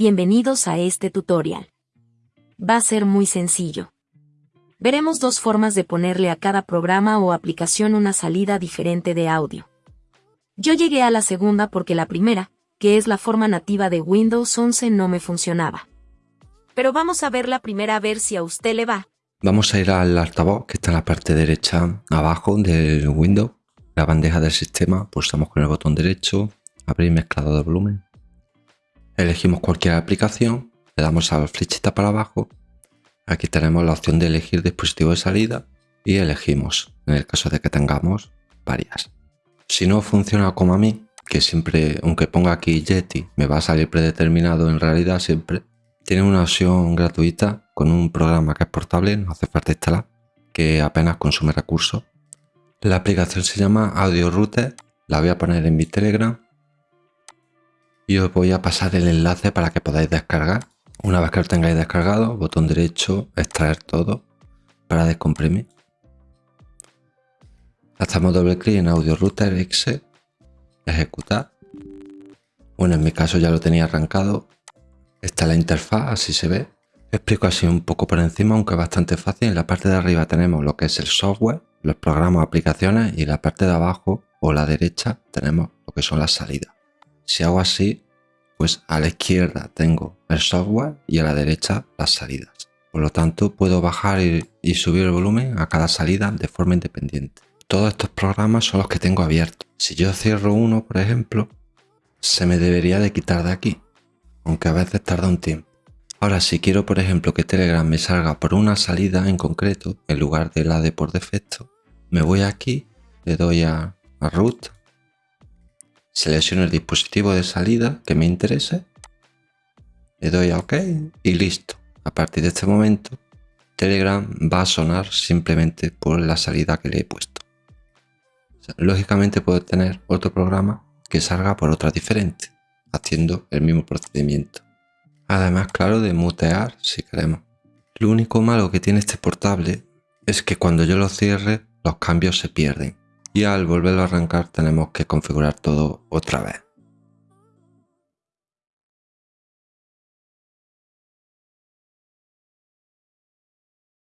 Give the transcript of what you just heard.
Bienvenidos a este tutorial. Va a ser muy sencillo. Veremos dos formas de ponerle a cada programa o aplicación una salida diferente de audio. Yo llegué a la segunda porque la primera, que es la forma nativa de Windows 11, no me funcionaba. Pero vamos a ver la primera a ver si a usted le va. Vamos a ir al altavoz que está en la parte derecha abajo del Windows. La bandeja del sistema, pulsamos con el botón derecho, abrir mezclado de volumen. Elegimos cualquier aplicación, le damos a la flechita para abajo. Aquí tenemos la opción de elegir dispositivo de salida y elegimos, en el caso de que tengamos varias. Si no funciona como a mí, que siempre, aunque ponga aquí Yeti, me va a salir predeterminado en realidad siempre, tiene una opción gratuita con un programa que es portable, no hace falta instalar, que apenas consume recursos. La aplicación se llama Audio Router, la voy a poner en mi Telegram y os voy a pasar el enlace para que podáis descargar. Una vez que lo tengáis descargado, botón derecho, extraer todo para descomprimir. Hacemos doble clic en Audio Router Exe, ejecutar. Bueno, en mi caso ya lo tenía arrancado. Esta es la interfaz, así se ve. Explico así un poco por encima, aunque bastante fácil. En la parte de arriba tenemos lo que es el software, los programas aplicaciones y en la parte de abajo o la derecha tenemos lo que son las salidas. Si hago así, pues a la izquierda tengo el software y a la derecha las salidas. Por lo tanto, puedo bajar y, subir el volumen a cada salida de forma independiente. Todos estos programas son los que tengo abiertos. Si yo cierro uno, por ejemplo, se me debería de quitar de aquí, aunque a veces tarda un tiempo. Ahora, si quiero, por ejemplo, que Telegram me salga por una salida en concreto, en lugar de la de por defecto, me voy aquí, le doy a, Root selecciono el dispositivo de salida que me interese, le doy a OK y listo. A partir de este momento, Telegram va a sonar simplemente por la salida que le he puesto. lógicamente puedo tener otro programa que salga por otra diferente, haciendo el mismo procedimiento. Además, claro, de mutear si queremos. Lo único malo que tiene este portable es que cuando yo lo cierre, los cambios se pierden y al volverlo a arrancar tenemos que configurar todo otra vez.